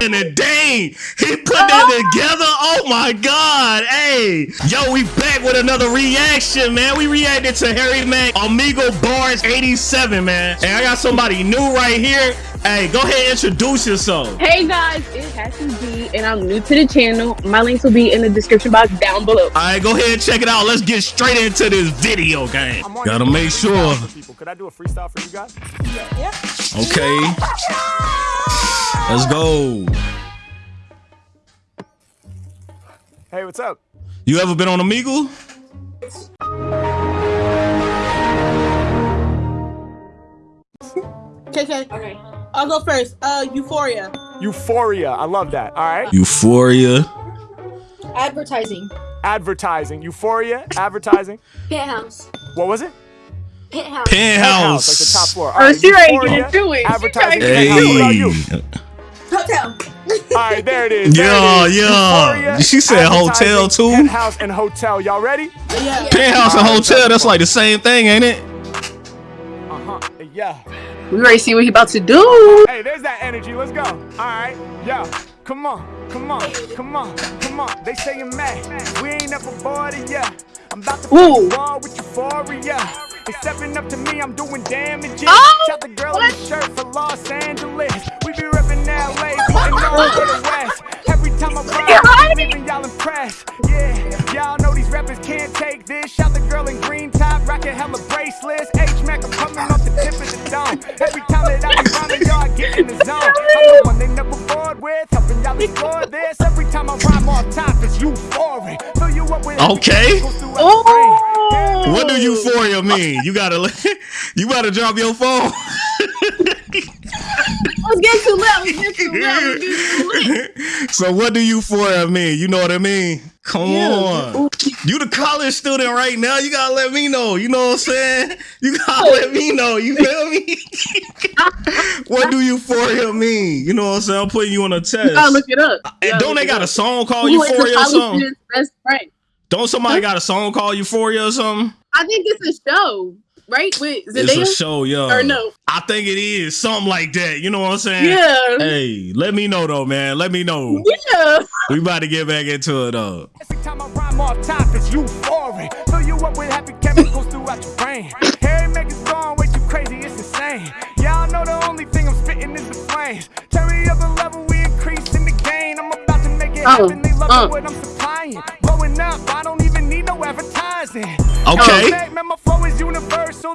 In a day, he put that together. Oh my god, hey, yo, we back with another reaction, man. We reacted to Harry Mack, Omegle Bars 87, man. And I got somebody new right here. Hey, go ahead and introduce yourself. Hey guys, it's Hassan B, and I'm new to the channel. My links will be in the description box down below. All right, go ahead and check it out. Let's get straight into this video game. Gotta make sure. People. Could I do a freestyle for you guys? Yeah. Okay. Let's go. Hey, what's up? You ever been on Omegle? KK. Okay. I'll go first. Uh, Euphoria. Euphoria. I love that. All right. Euphoria. Advertising. Advertising. Euphoria. Advertising. Penthouse. What was it? Penthouse. Penthouse. Like the top floor. All Oh, right. she ready to Euphoria, get through it. Advertising. ready. Penthouse. What about you? Hey. Hotel. All right, there it is. There Yeah, it is. yeah. Euphoria, She said hotel, too? Penthouse and hotel. Y'all ready? Yeah. Penthouse and hotel, that's like the same thing, ain't it? Uh huh. Yeah. We ready to see what he about to do. Hey, there's that energy. Let's go. All right. Yo. Come on. Come on. Come on. Come on. They say you're mad. We ain't never bored of ya. I'm about to Ooh. ball with euphoria. They stepping up to me. I'm doing damage. Oh, Shot the girl in the shirt for Los Angeles. We be repping LA, putting on for the West. Every time I ride, right. leaving y'all impressed. Yeah, y'all know these rappers can't take this. Shot the girl in green top, rocking hella bracelets. In the zone. I'm the one they never bored with, helping y'all explore this. Every time I rhyme off top, it's euphoric. Fill you up with Okay. goes throughout the brain. Oh. What do euphoria mean? You gotta, you gotta drop your phone. Let's get too loud. Let's get too loud. Let's get too loud. so what do euphoria mean? You know what I mean? Come on. You the college student right now. You gotta let me know. You know what I'm saying? You gotta oh. let me know. You feel me? what do you for euphoria mean? You know what I'm saying? I'm putting you on a test. You gotta look it up. You And don't they it got a song called Who is the Euphoria or college something? best friend? Don't somebody got a song called Euphoria or something? I think it's a show, right? With It's Zendaya. a show, yo. Or no? I think it is something like that. You know what I'm saying? Yeah. Hey, let me know though, man. Let me know. Yeah. We about to get back into it though. Every time I rhyme off top, it's euphoric. Fill you up with happy chemicals throughout your brain. Harry Mack is going way too crazy, it's insane. Y'all know the only thing I'm spitting is the flames. Turn me up a level, we increase in the gain. I'm about to make it Uh, happen, they love uh. what I'm supplying. Blowing up, I don't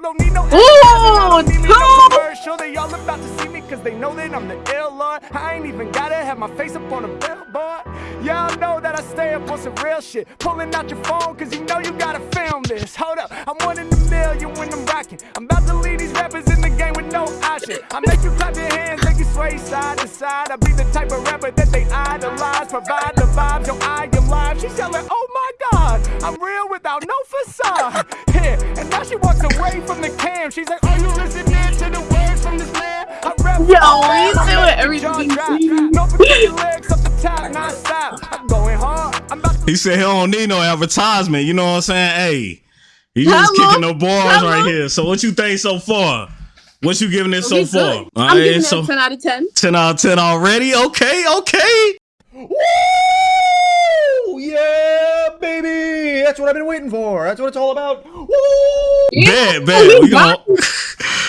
don't need no Ooh, I don't need me no two. commercial. They all about to see me cause they know that I'm the ill lord. I ain't even gotta have my face up on a billboard. Y'all know that I stay up on some real shit. Pulling out your phone cause you know you gotta film this. Hold up, I'm one in a million when I'm rocking. I'm about to lead these rappers in the game with no option. I make you clap your hands, make you sway side to side. I be the type of rapper that they idolize. Provide the vibes, yo, I am live. She's yelling, oh my god, I'm real without no facade. Yeah, and now she walks away from the cam. She's like, are you listening to the words from this man? I rap Yo, for my he's fam, I doing everything he No particular legs up the top, non-stop. I'm going hard. I'm about He said he don't need no advertisement. You know what I'm saying? Hey, he just Hello? kicking no balls Hello? right here. So what you think so far? What you giving it so Okay, far? All I'm right, giving it a 10 out of 10. 10 out of 10 already. Okay, okay. Woo! Yeah, baby! That's what I've been waiting for. That's what it's all about. Woo! Bad, bad. We gonna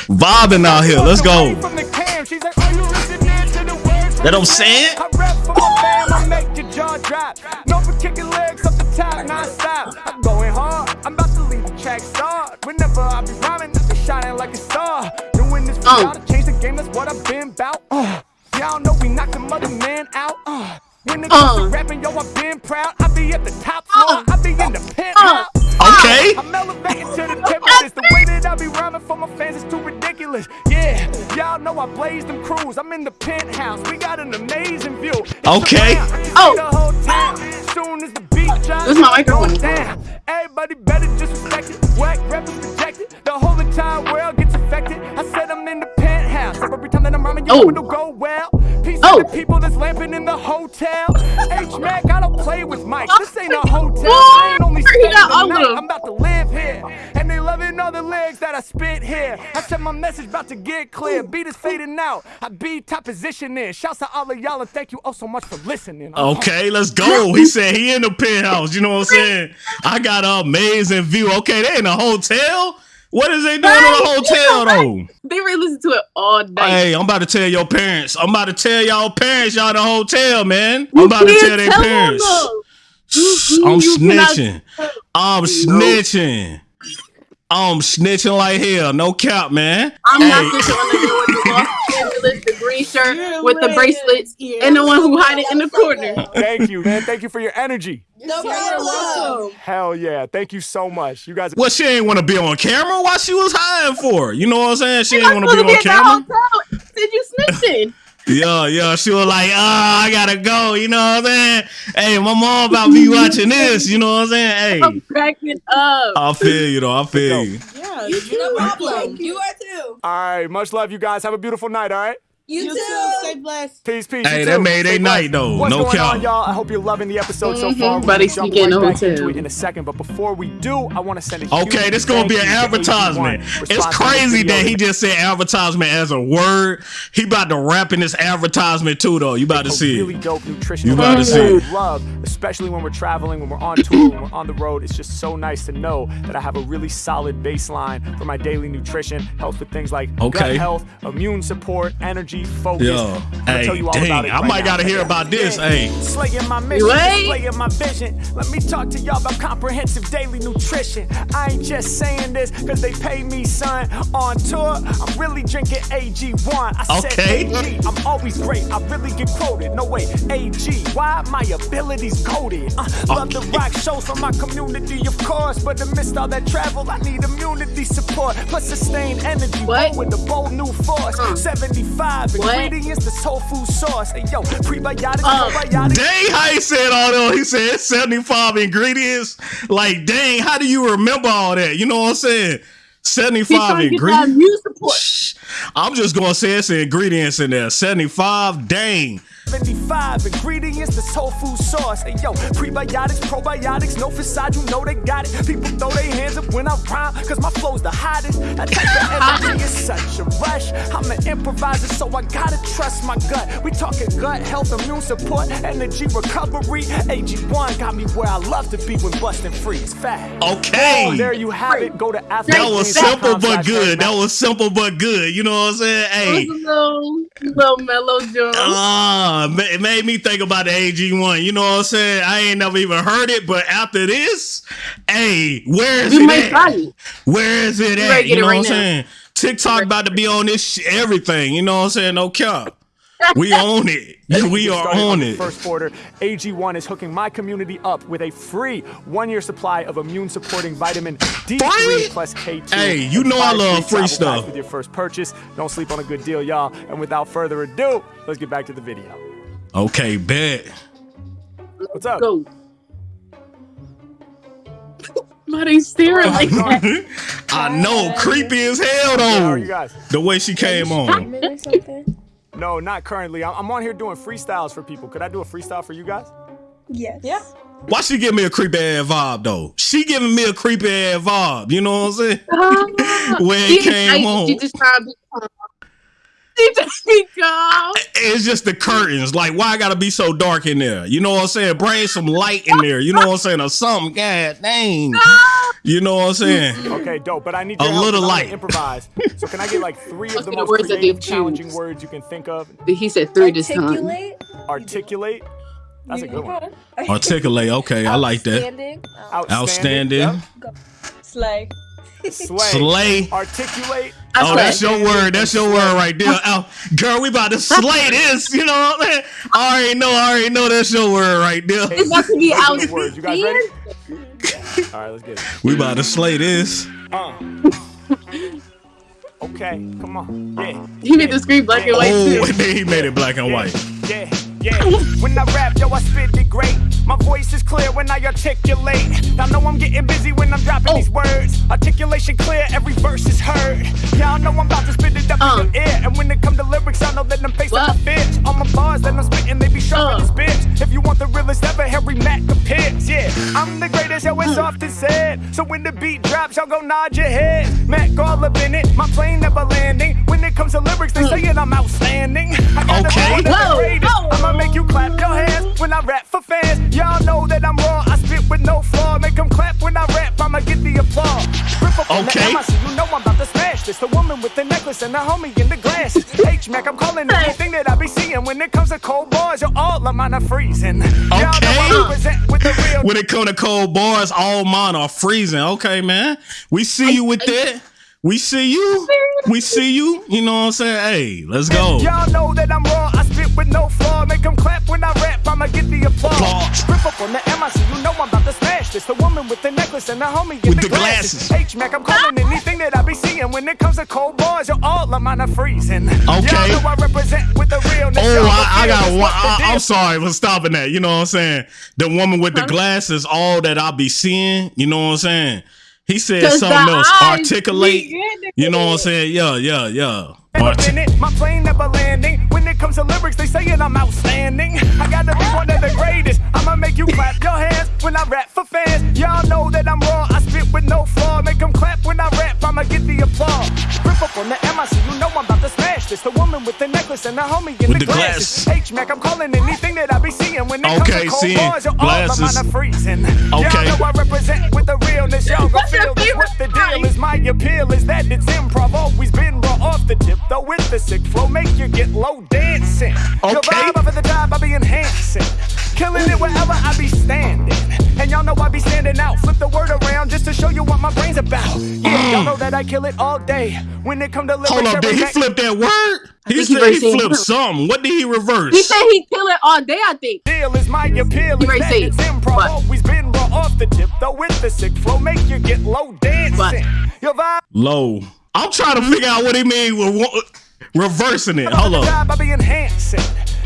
vibing out here. Let's go. From the cam, she's like, "Are you listening to the words from That I'm this saying? man? I rap for my fam, I make your jaw drop. No for kicking legs up the top, non-stop. I'm going hard, I'm about to leave the track start. Whenever I be rhyming, I be shining like a star. Doing this for Uh. y'all to change the game, that's what I've been about. Uh, y'all know we knocked the mother man out. Uh, when it comes to Uh. rapping, yo, I've been proud. I be at the top floor, Uh. I be in the penthouse. Okay. I'm elevating to the tip of. The way that I be rhyming for my fans is too ridiculous. Yeah, y'all know I blaze them crews. I'm in the penthouse. We got an amazing view. It's Okay. around. I can see Oh. the whole town. Soon as the beat drops, This is my microphone. goes down. Everybody better just respect it. Whack rappers rejected. The whole entire world gets affected. I said I'm in the penthouse. So every time that I'm Oh. it'll go well. Peace Oh. to the people that's lamping in the hotel. H Mac, I don't play with mics. This ain't a hotel. I ain't only staying got the night. I'm about to live here. And they loving all the lyrics that I spit here. I said my message about to get clear. Beat is fading out. I be top position in. Shouts to all of y'all and thank you all so much for listening. Okay, let's go. He said he in the penthouse. You know what I'm saying? I got an amazing view. Okay, they in a hotel. What is they doing in the hotel though? They really listen to it all night. Hey, I'm about to tell your parents. I'm about to tell y'all parents y'all in the hotel, man. I'm about to tell their tell parents. them, though. You- I'm you cannot- snitching. I'm snitching. I'm snitching like hell. No cap, man. I'm Hey. not the one with the Los Angeles, the green shirt You're with the bracelets, You're and the one who hide it in the corner. Thank you, man. Thank you for your energy. No problem. Hell yeah. Thank you so much. You guys Well, she ain't want to be on camera. Why she was hiding for? You know what I'm saying? She ain't I'm want to be to be on at the camera. Did Said you snitching. Yeah, yeah. She was like, oh, I gotta go. You know what I'm saying? Hey, my mom about to be watching this. You know what I'm saying? Hey. I'm Hey, cracking up. I feel you though. I feel you. Yeah, You you too. No too. problem. You are too. All right. Much love, you guys. Have a beautiful night, all right? You, You too. too. Stay blessed. Peace, peace. Hey, you that too. made they Stay blessed. night, though. What's No going cap. on, y'all? I hope you're loving the episode so far. Mhm. Buddy We'll jump right the back into it in a second, but before we do, I want to send a Okay, this gonna be an thank you to advertisement. It's crazy that he just said advertisement as a word. He about to rap in this advertisement too, though. You about to see really it. dope nutrition. You about to see it. Love, especially when we're traveling, when we're on tour, when we're on the road. It's just so nice to know that I have a really solid baseline for my daily nutrition. Helps with things like Okay. gut health, immune support, energy, focus. Yo, I'm gonna hey, tell you all dang, about it I right might now. gotta hear about this, Yeah. hey. Slaying my mission, Right? slaying my vision. Let me talk to y'all about comprehensive daily nutrition. I ain't just saying this because they pay me, son. On tour, I'm really drinking AG1. I Okay. said AG, I'm always great. I really get quoted. No way, AG. Why my abilities goaded? Uh, love the rock shows from my community, of course. But amidst all that travel, I need immunity support. Plus sustained energy. What? With a bold new force. 75 What? ingredients, the soul food sauce. Hey, yo, prebiotics, Uh, probiotics. Dang, how he said all that. He said 75 ingredients. Like, dang, how do you remember all that? You know what I'm saying? 75 trying to get that ingredients. Immune support. Shh. I'm just gonna say it's the ingredients in there. 75, dang. 75 ingredients, the soul food sauce. Hey yo, prebiotics, probiotics, no facade, you know they got it. People throw their hands up when I rhyme, cause my flow's the hottest. That type of energy is such a rush. I'm an improviser, so I gotta trust my gut. We talking gut health, immune support, energy recovery. AG1 got me where I love to be when busting free. It's fat. Okay. Oh, there you have it. Go to That was simple but good. That was simple but good. You know what I'm saying? Hey. It was a little, little mellow Jones. Ah, it made me think about the AG1. You know what I'm saying? I ain't never even heard it, but after this, hey, where is we it at? try. Where is it at? You know it what I'm saying? TikTok about to be on this sh- everything. You know what I'm saying? No cap. We own it. We are started on it. First order, AG1 is hooking my community up with a free one-year supply of immune-supporting vitamin D3 plus K2. Hey, you know I love free stuff. With your first purchase, don't sleep on a good deal, y'all. And without further ado, let's get back to the video. Okay, bet. What's up? Go. Why they staring like that? I know, creepy as hell How are you though. guys? The way she came on. Or something? No, not currently. I'm I'm on here doing freestyles for people. Could I do a freestyle for you guys? Yes. Yeah. Why she give me a creepy ass vibe though? She giving me a creepy ass vibe. You know what I'm saying? When it She came excited. on. It's just the curtains. Like, why I gotta be so dark in there? You know what I'm saying? Bring some light in there. You know what I'm saying? Or something. God dang. You know what I'm saying? Okay, dope. But I need A your help 'cause little light. improvise. So can I get like three of the get most words creative, they've challenging choose. words you can think of? He said three this time. Articulate. Articulate. That's a good one. Articulate. Okay, I like that. Outstanding. Outstanding. Outstanding. Yep. Slay. Slay. Slay. Articulate. I Oh, that's your word. That's your word right there. Oh, girl, we about to slay this. You know what I'm saying? I already know. I already know that's your word right there. it's about to be out. the words. You guys ready? All right, let's get it. We about to slay this. Uh. Okay, come on. Yeah. He made the screen black and white Oh, too. and then he made it black and white. Yeah, yeah. When I rap, yo, I spit it great. My voice is clear when I articulate. Y'all know I'm getting busy when I'm dropping Oh. these words. Articulation clear, every verse is heard. Y'all know I'm about to spit it up Uh. in your ear. And when it come to lyrics, I know that them face What? like a bitch. On my bars that I'm spitting, they be sharp Uh. as bitch. If you want the realest ever, Harry Mack appears. Yeah, I'm the greatest yo, it's often said. So when the beat drops, y'all go nod your head. Mac all up in it, my plane never landing. When it comes to lyrics, they saying I'm outstanding. I gotta Okay. be one of the greatest. I'ma make you clap your hands when I rap for fans. Y'all know that I'm raw, I spit with no flaw. Make them clap when I rap, I'ma get the applause. Rip up Okay. the MIC, you know I'm about to smash this. The woman with the necklace and the homie in the glasses. H Mac, I'm calling anything that I be seeing. When it comes to cold bars, you're all of mine are freezing. Y'all know I Okay. with the real. When it come to cold bars, all mine are freezing. Okay, man. We see you with that. We see you. We see you. You know what I'm saying? Hey, let's go. Y'all know that I'm raw, I spit with no flaw. Make them clap when I rap, I'ma get the applause. Applause. Rip up on the MIC, you know I'm about to smash this. The woman with the necklace and the homie With the, the glasses. H Mac, I'm calling anything that I be seeing. When it comes to cold bars, you're all of mine are freezing. Okay. Y'all know I represent with the realness. Oh, I, I got one. I. I'm sorry for stopping that. You know what I'm saying? The woman with the glasses, all that I be seeing. You know what I'm saying? He said 'Cause something else. Articulate. You know what I'm saying? Yeah, yeah, yeah. In a Arti- minute, my plane never landing. When it comes to lyrics, they saying I'm outstanding. I gotta be one of the greatest. I'ma make you clap your hands when I rap for fans. With the necklace and the homie in With the, the glasses. glasses. H Mac, I'm calling anything that I be seeing. When it Okay, comes to cold bars, you're all of glasses. mine are freezing. Okay. Y'all know I represent with the realness. Y'all go What's feel this. favorite What the deal is? My appeal is that it's improv. Always been raw off the tip, though with the sick flow, make you get low dancing. Your Okay. vibe up at the top, I be enhancing. Killing it wherever I be standing. And y'all know I be standing out. Flip the word around just to show you what my brain's about. Yeah, y'all mm. know that I kill it all day. When it come to lyrics, Hold up, did he neck- flip that word? He think he said he reversed it. flipped something. What did he reverse? He said he kill it all day. I think. deal is my appeal. You Is already that it's improv. What? Always been raw off the tip, though with the sick flow, make you get low dancing. What? Your vibe. Low. I'm trying to figure out what he mean with reversing it. Hold the up. job, I be enhancing.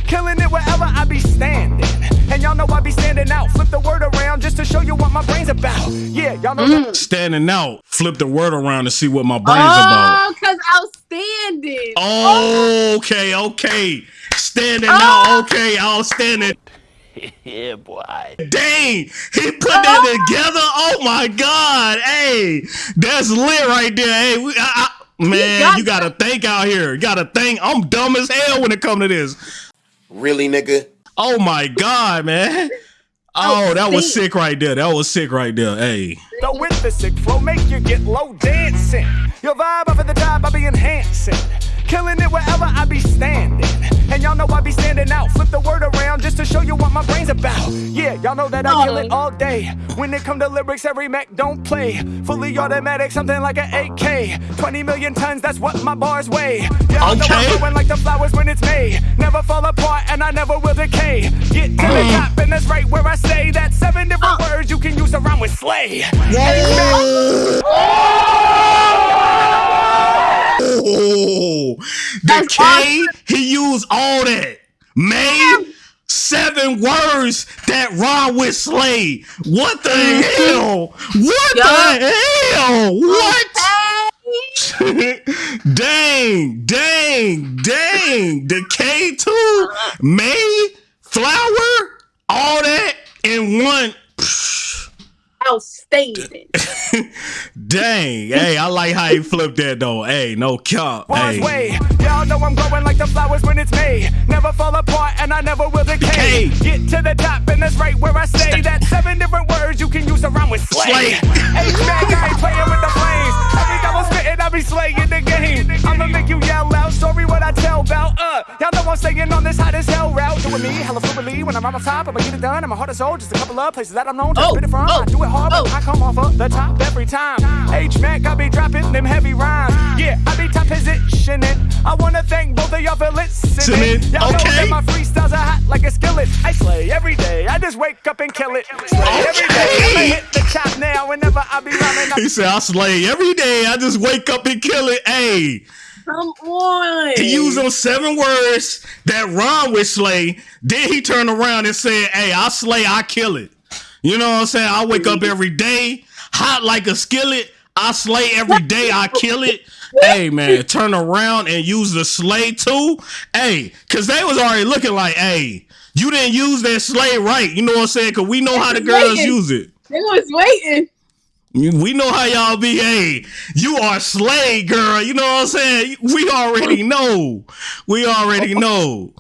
Killing it wherever I be standing. And y'all know I be standing out. Flip the word around just to show you what my brain's about. Yeah, y'all know mm. that. Standing out. Flip the word around to see what my brain's oh, about. Oh, cause outstanding. Oh, okay, okay. Standing Oh. out, okay, outstanding. Yeah, boy. Dang, he put that oh. together. Oh my God, hey, that's lit right there. Hey, we, I, I, man, got you gotta think out here. You gotta think. I'm dumb as hell when it come to this. Really, nigga? Oh my God, man. Oh, oh that was sick right there. That was sick right there. Hey, Though with the sick flow, make you get low dancing. Your vibe up at the top, I'll be enhancing. Killing it wherever I be standing. And y'all know I be standing out. Flip the word around just to show you what my brain's about. Yeah, y'all know that I kill it all day. When it come to lyrics, every Mac don't play. Fully automatic, something like an AK. 20 million tons, that's what my bars weigh. Y'all know I'm growing like the flowers when it's May. Never fall apart and I never will decay. Get to the top and that's right where I stay. That's seven different words you can use to rhyme with slay. oh, Oh, the That's K, awesome. he used all that. Made seven words that rhyme with slay. What the mm-hmm. hell? What the hell? What? Dang, dang, dang. The K2, May, flower, all that in one. Outstanding. Dang. Hey, I like how he flipped that though. Hey, no cap. Bars Hey. way. Y'all know I'm growing like the flowers when it's May. Never fall apart and I never will decay. Decay. Get to the top and that's right where I stay. That's seven different words you can use to rhyme with slay. Slay. Hey, man, I ain't playing with the flames. I'm spitting, I be slaying the game. I'ma make you yell out. Story what I tell about. Uh, y'all know I'm staying on this hot as hell route. Doing me hella fluidly when I'm on top. I'ma get it done. I'm a heart and soul. Just a couple of places that I'm known to Oh, spit it from. oh, I do it hard, but oh. I come off of the top every time. H Mac, I be dropping them heavy rhymes. Yeah, I be top positioning. I wanna thank both of y'all for listening. Y'all know that my freestyles are hot like a skillet. I slay every day. I just wake up and kill it. Slay every day. I'ma hit the top now whenever I be rhyming. He said, I slay every day. I just wake up and kill it. Hey, Come on. he used those seven words that rhyme with slay. Then he turned around and said, Hey, I slay, I kill it. You know what I'm saying? I wake up every day, hot like a skillet. I slay every day, I kill it. Hey man, turn around and use the slay too. Hey, cause they was already looking like, hey, you didn't use that slay right. You know what I'm saying? Cause we know how the girls Slaying. use it. They was waiting. We know how y'all be. Hey, you are slay, girl. You know what I'm saying? We already know. We already know.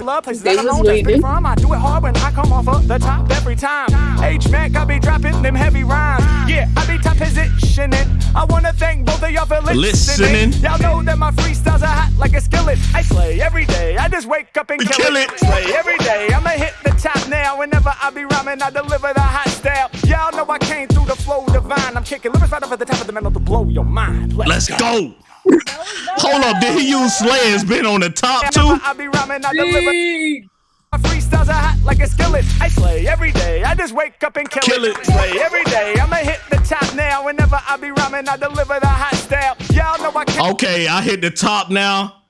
Love places They that I was know that's been waiting. from. I do it hard when I come off of the top every time. H Mac, I be dropping them heavy rhymes. Yeah, I be top positioning. I wanna thank both of y'all for listening. Listening. Y'all know that my freestyles are hot like a skillet. I slay every day. I just wake up and kill, kill it. it. Slay every day. I'ma hit the top now. Whenever I be rhyming, I deliver the hot style. Y'all know I came through the flow divine. I'm kicking lyrics right off at the top of the metal to blow your mind. Let's go. Hold up. Did he use slay has been on the top too? Whenever I be rhyming, I deliver. Dang. My freestyles are hot like a skillet. I slay every day. I just wake up and kill, Kill it. Slay every day. I'ma hit the top now. Whenever I be rhyming, I deliver the hot style. Y'all know I can't. Okay, I hit the top now.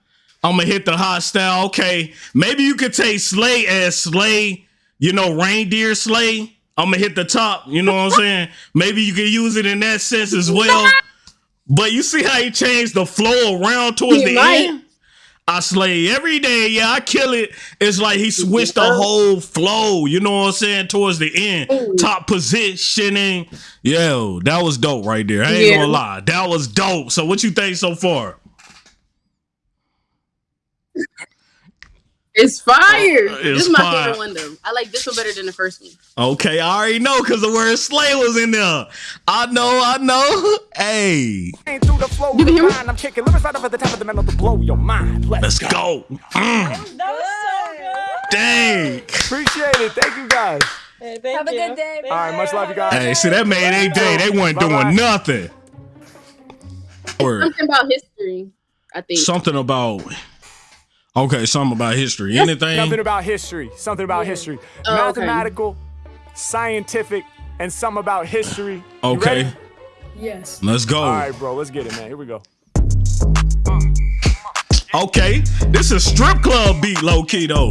I'm gonna hit the hot style. Okay, maybe you could take slay as slay. You know, reindeer slay. I'm gonna hit the top. You know what I'm saying? Maybe you could use it in that sense as well. But you see how he changed the flow around towards He the might. end. I slay every day. Yeah, I kill it. It's like he switched the whole flow. You know what I'm saying? Towards the end, top positioning. Yo, that was dope right there. I ain't Yeah. gonna lie, that was dope. So, what you think so far? It's fire. it's this is my fire. favorite one though. I like this one better than the first one. Okay, I already know because the word slay was in there. I know, I know. Hey, Came through the flow You can hear me? I'm kicking lyrics right off the top of the metal to blow your mind. Let's, let's go. go. Mm, dang. Appreciate it. Thank you guys. Hey, thank Have a good day. All right, much love, you guys. Hey, see that made a day. They weren't Bye-bye. doing nothing. Word. Something about history. I think. Something about. Okay, something about history. Anything? Something about history. Something about history. Oh, okay. Mathematical, scientific, and some about history. Okay. Yes. let's go. All right, bro. Let's get it, man. Here we go. Okay, this is strip club beat, low key though.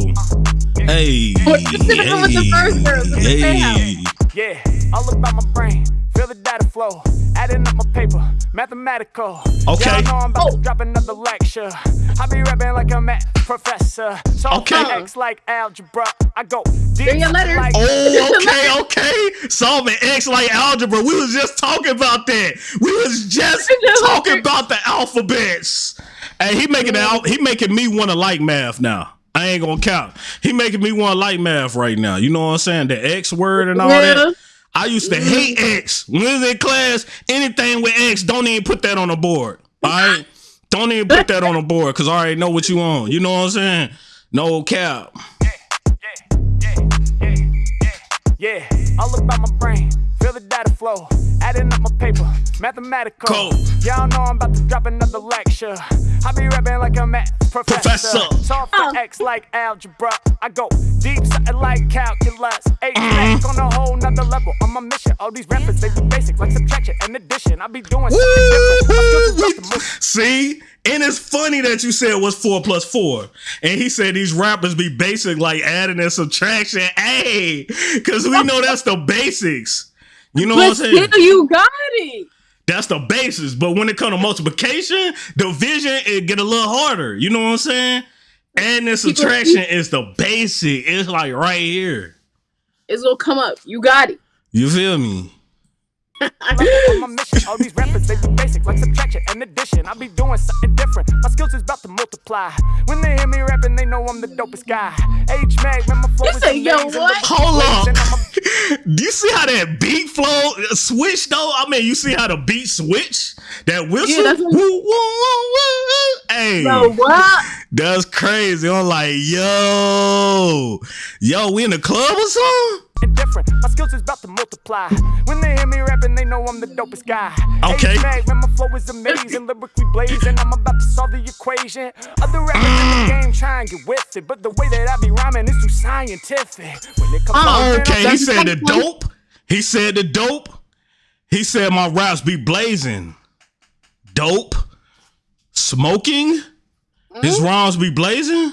Hey, But this should've been with the first girl, with the hey. Yeah, all about my brain. Feel the data flow. Adding up my paper. Mathematical. Okay. Y'all know I'm about to drop another lecture. I be rapping like a math professor. So Okay. X like algebra. I go deep your letters. like Oh, okay, okay. Solving X like algebra. We was just talking about that. We was just just talking about the alphabets. Hey, he making the al- he making me want to like math now. I ain't gonna count. He making me want to like math right now. You know what I'm saying? The X word and all Yeah. that. I used to hate mm. X. When we was in class, anything with X, don't even put that on the board. All right? Don't even put that on the board because I already know what you on. You know what I'm saying? No cap. Yeah, yeah, yeah, yeah, yeah, all about my brain. Feel the data flow. Adding up my paper. Mathematical. Cool. Y'all know I'm about to drop another lecture. I be rapping like a math professor. Professor. Solve for oh. X like algebra. I go deep, something like calculus. Eight mm-hmm. back on a whole nother level. On my mission. All these rappers, they be basic like subtraction and addition. I be doing something different. My skills is rough to move. See? And it's funny that you said what's four plus four. And he said these rappers be basic like adding and subtraction. Hey, because we know that's the basics. You know what I'm saying? you got it. That's the basis. But when it comes to multiplication, division, it get a little harder. You know what I'm saying? And the subtraction is the basic. It's like right here. It's gonna come up. You got it. You feel me? on my mission. All these rappers, they be basic like subtraction and addition. I be doing something different. My skills is about to multiply. When they hear me rapping, they know I'm the dopest guy. H Mac, man, my flow You is say, yo, what? Hold Blazing, up. I'm a- Do you see how that beat flow uh, switch though? I mean, you see how the beat switch? That whistle? Yeah, that's woo, what- woo, woo, woo. Hey, Bro, what? that's crazy. I'm like, yo, yo, we in the club or something? And different. My skills is about to multiply. When they hear me rapping, they know I'm the dopest guy. Okay. H-Mac, man, my flow is amazing, lyrically blazing. I'm about to solve the equation. Other rappers in the game try and get with it, but the way that I be rhyming is too scientific. When it comes Oh, Okay, he said the the dope. He said the dope. He said my raps be blazing. Dope. Smoking. His Mm-hmm. rhymes be blazing.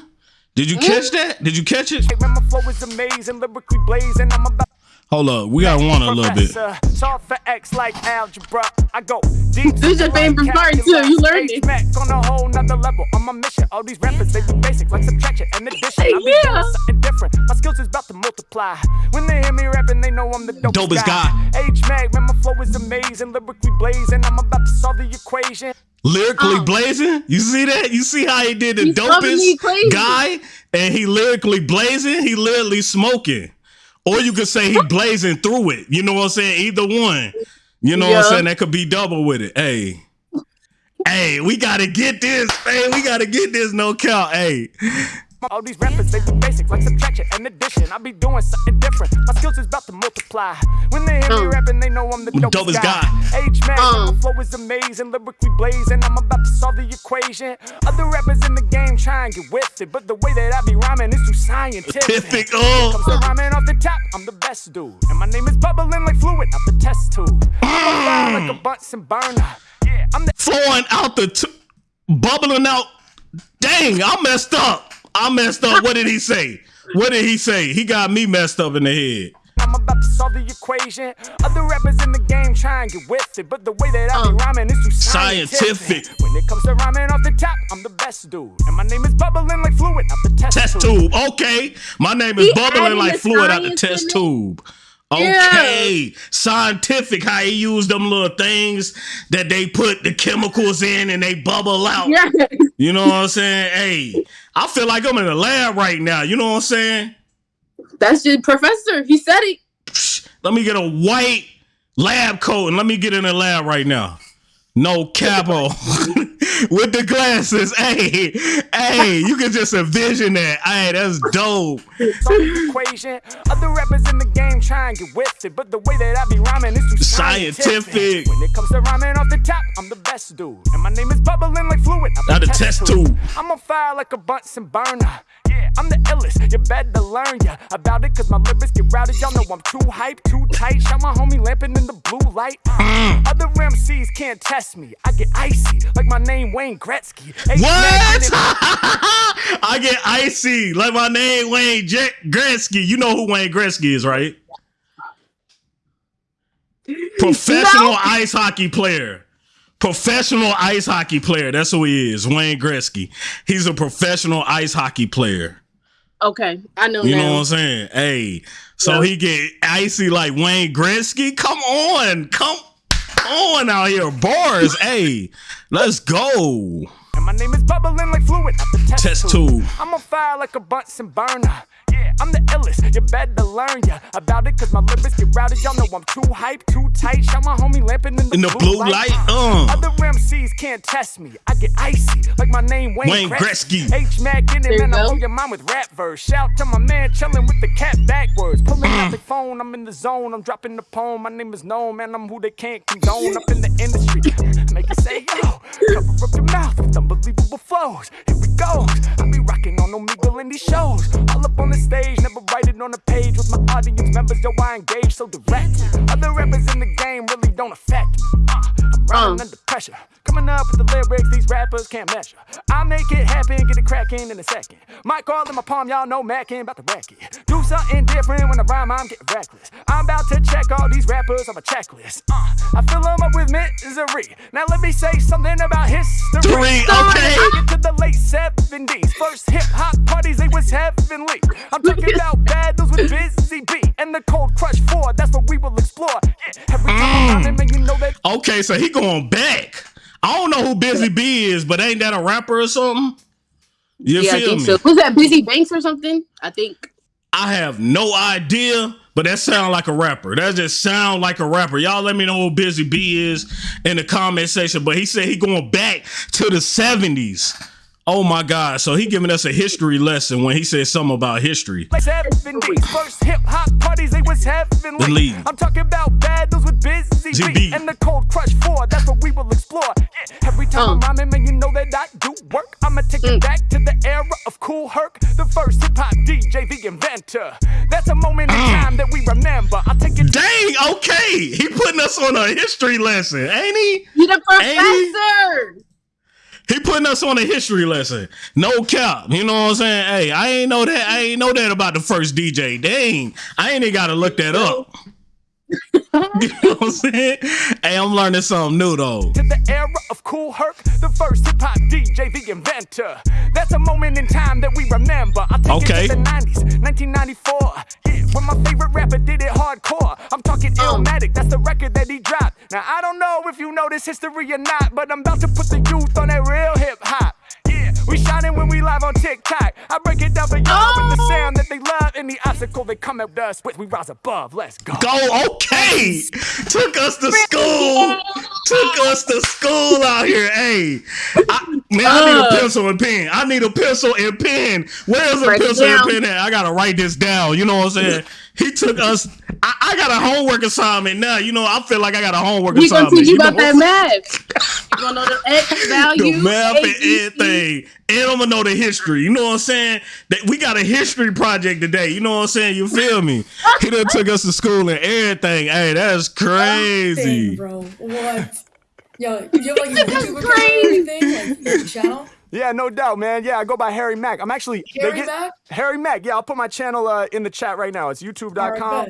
Did you catch mm. that? Did you catch it? man, my flow is amazing, lyrically blazing. I'm about Hold up, we got one a little bit. Professor, Solve for X like algebra. I go deep. This is your favorite part, too. You learned it. Mac on a whole nother level. On my mission. All these rappers, they be basic like subtraction and addition. I be Yeah. doing something different. My skills is about to multiply. When they hear me rapping, they know I'm the dopest, Dopest guy. H Mac, man, my flow is amazing. Lyrically blazing. I'm about to solve the equation. Lyrically Uh. blazing. You see that? You see how he did the dopest guy, and he lyrically blazing. He literally smoking, or you could say he blazing through it. You know what I'm saying? Either one. You know what I'm saying? That could be double with it. Hey, hey, we gotta get this. Hey, we gotta get this. No count. Hey, All these rappers, they do basic like subtraction and addition. I be doing something different. My skills is about to multiply. When they hear me Uh. rapping, they know I'm the dopest, guy. H man, my flow is amazing, lyrically blazing. I'm about to solve the equation. Other rappers in the game try and get with it, but the way that I be rhyming is too scientific. Oh. Comes to rhyming off the top, I'm the best dude, and my name is bubbling like fluid out the test tube. Fire like a Bunsen burner. Yeah, I'm the flowing out the t- bubbling out. Dang, I messed up. I messed up. What did he say? What did he say? He got me messed up in the head. I'm about to solve the equation. Other rappers in the game try and get with it, but the way that I be uh, rhyming is too scientific. Scientific. When it comes to rhyming off the top, I'm the best dude, and my name is bubbling like fluid out the test, Test tube. Okay. My name is He bubbling like fluid out the test tube. Okay. Scientific, how he used them little things that they put the chemicals in and they bubble out. Yeah. You know what I'm saying? Hey, I feel like I'm in a lab right now. You know what I'm saying? That's your professor. He said it. Let me get a white lab coat and let me get in the lab right now. No capo with the glasses. Hey, hey, you can just envision that. Hey, that's dope. equation. Other rappers in the game try and get with it, but the way that I be rhyming is too scientific. Scientific. When it comes to rhyming off the top, I'm the best dude, and my name is bubbling like fluid Out the the test tube. I'm on fire like a Bunsen burner. I'm the illest. You better learn ya about it, cause my lyrics get routed. Y'all know I'm too hype, too tight. Shot my homie lamping in the blue light. Mm. Other MCs can't test me. I get icy, like my name Wayne Gretzky. Hey, What? I get icy like my name Wayne J- Gretzky. You know who Wayne Gretzky is, right? Professional No. ice hockey player. Professional ice hockey player. That's who he is, Wayne Gretzky. He's a professional ice hockey player. Okay, I know You now. know what I'm saying? Hey, so Yeah. he get icy like Wayne Gretzky. Come on, come on out here, bars. hey, let's go. And my name is bubbling like fluid test, Test tube. tube. I'm on fire like a Bunsen burner. Yeah, I'm the illest. You better learn ya about it, cause my lyrics get routed. Y'all know I'm too hype, too tight. Shot my homie lamping in the, In the blue light, uh. Other MCs can't test me. I get icy, like my name Wayne, Wayne Gretzky. H Mac in There it, you man. I go. blow your mind with rap verse. Shout to my man chilling with the cat backwards. Pulling out the phone, I'm in the zone. I'm dropping the poem. My name is known, man. I'm who they can't condone up in the industry. Make it say, yo, cover up your mouth with unbelievable flows. Here we go. I be rocking on Omegle in these shows. All up on the stage, never write it on a page with my audience members. Yo, I engage so direct. Other rappers in the game really don't affect me. Uh, I'm running Uh. under pressure. Coming up with the lyrics these rappers can't measure. I make it happen, get it cracking in a second. Mic all in my palm, y'all know Mackin' about to wreck it. Do something different when I rhyme, I'm getting reckless. I'm about to check all these rappers on my checklist. Uh, I fill them up with misery. Now let me say something about history. Three, okay. Get to the late 70s. First hip hop parties, they was heavenly. I'm talking about battles with Busy Bee and the Cold Crush 4. That's what we will explore. Yeah, every time I'm rhyming, man, you know Okay, so he going back. I don't know who Busy Bee is, but ain't that a rapper or something? You yeah, I feel think me? so. Was that Busy Banks or something? I think. I have no idea, but that sound like a rapper. That just sound like a rapper. Y'all let me know who Busy Bee is in the comment section. But he said he going back to the 70s. Oh my God. So he giving us a history lesson when he said something about history. like 70s. First hip hop parties, they was heavenly. Believe. I'm talking about battles with Busy GB. B and the Cold Crush 4. That's what we will explore. Yeah, every time I'm Uh. rhyming, man, you know that I do work. I'ma take it back to the era of Kool Herc, the first hip hop DJ, the inventor. That's a moment in time that we remember. I'll take it Dang, okay. He putting us on a history lesson, ain't he? You the Ain't he? professor. He putting us on a history lesson. No cap. You know what I'm saying? Hey, I ain't know that. I ain't know that about the first DJ. Dang. I ain't even gotta look that up. you know what I'm saying? Hey, I'm learning something new though. To the era of Kool Herc, the first hip hop DJ, the inventor. That's a moment in time that we remember. I take Okay. the 90s, 1994. Yeah, when my favorite rapper did it hardcore. I'm talking oh. Illmatic, that's the record that he dropped. Now I don't know if you know this history or not, but I'm about to put the youth on that real hip hop. Yeah, we shining when we live on TikTok. I break it down for y'all with the oh. sound that they love and the obstacle they come at us with. We rise above. Let's go. Go, okay. Took us to school. Took us to school out here. Hey, I, man, I need a pencil and pen. I need a pencil and pen. Where's a Write pencil and pen at? I gotta write this down. You know what I'm saying? He took us. I, I got a homework assignment now. You know, I feel like I got a homework We gonna assignment. teach you know about what that math. You gonna know the X value, the map and everything. And I'm gonna know the history. You know what I'm saying? That we got a history project today. You know what I'm saying? You feel me? He done took us to school and everything. Hey, that's Dang, crazy. bro. What? Yo, you have like a YouTube account or anything? Like channel? Yeah, no doubt, man. Yeah, I go by Harry Mack. I'm actually they Harry Mack? Harry Mack. Yeah, I'll put my channel uh, in the chat right now. It's YouTube.com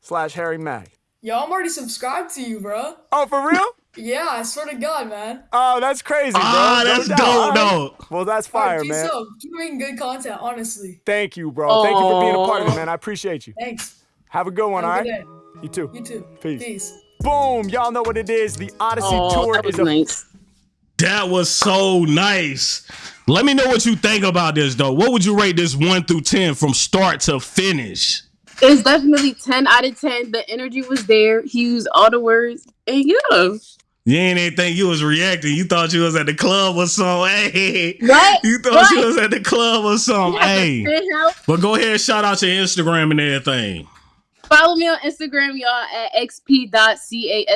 slash Harry Mack. Yo, I'm already subscribed to you, bro. Oh, for real? Yeah, I swear to God, man. oh, that's crazy, bro. Ah, that's doubt. dope, All right. though. Well, that's Alright, fire, keep man. so. Keep making good content, honestly. Thank you, bro. Thank you for being a part of it, man. I appreciate you. Thanks. Have a good one, Have all a right? day. You too. You too. Peace. Peace. Boom. Y'all know what it is. The Odyssey Oh, Tour that was is a nice. That was so nice. Let me know what you think about this though. What would you rate this one through ten from start to finish? It's definitely 10 out of 10. The energy was there. He used all the words. And yeah. You ain't even think you was reacting. You thought you was at the club or something. Hey, What? you thought you was at the club or something. Hey, Hey. But go ahead, and shout out your Instagram and everything. Follow me on Instagram, y'all, at xp.cassi.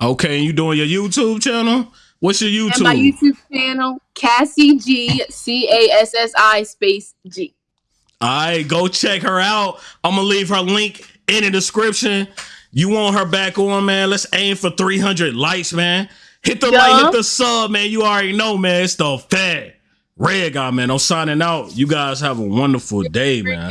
Okay, and you doing your YouTube channel? What's your YouTube? And my YouTube channel, Cassie G, C A S S I space G. All right, go check her out. I'm gonna leave her link in the description. You want her back on, man? Let's aim for 300 likes, man. Hit the Yeah. like, hit the sub, man. You already know, man. It's the fat red guy, man. I'm signing out. You guys have a wonderful day, man.